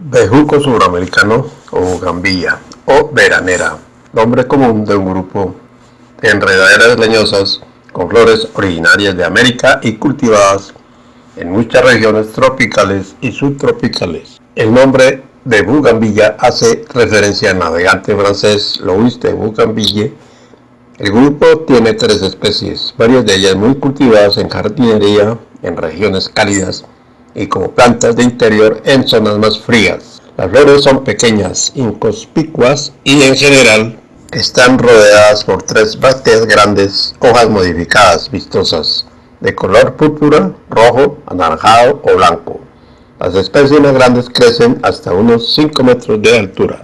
Bejuco suramericano o gambilla o veranera, nombre común de un grupo de enredaderas leñosas con flores originarias de América y cultivadas en muchas regiones tropicales y subtropicales. El nombre de Bugambilla hace referencia al navegante francés Louis de Bougainville. El grupo tiene tres especies, varias de ellas muy cultivadas en jardinería en regiones cálidas y como plantas de interior en zonas más frías. Las flores son pequeñas, inconspicuas y en general están rodeadas por tres brácteas grandes, hojas modificadas, vistosas, de color púrpura, rojo, anaranjado o blanco. Las especies más grandes crecen hasta unos 5 metros de altura.